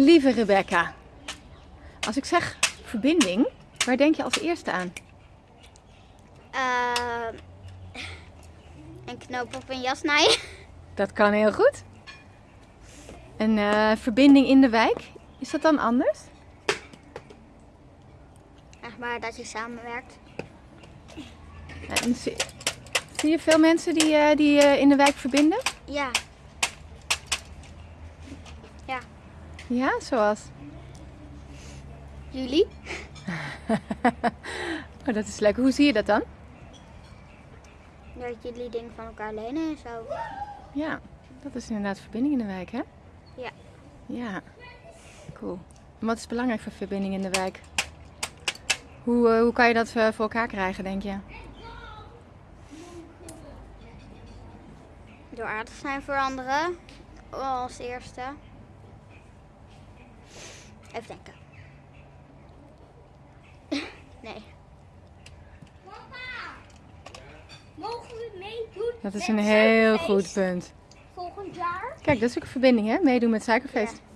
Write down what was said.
Lieve Rebecca, als ik zeg verbinding, waar denk je als eerste aan? Ehm, een knoop op een jas naaien. Dat kan heel goed. Een eh, verbinding in de wijk, is dat dan anders? Echt maar dat je samenwerkt. En zie, zie je veel mensen die, eh, die eh, in de wijk verbinden? Ja. Ja. Ja, zoals? Jullie? Oh, dat is leuk. Hoe zie je dat dan? Dat jullie dingen van elkaar lenen en zo. Ja, dat is inderdaad verbinding in de wijk, hè? Ja. Ja, cool. En wat is belangrijk voor verbinding in de wijk? Hoe, eh, hoe kan je dat eh, voor elkaar krijgen, denk je? Door aardig zijn voor anderen. Als eerste. Even denken. nee. Mogen we meedoen? Dat is een heel goed punt. Volgend jaar? Kijk, dat is ook een verbinding, hè? Meedoen met Suikerfeest. Ja.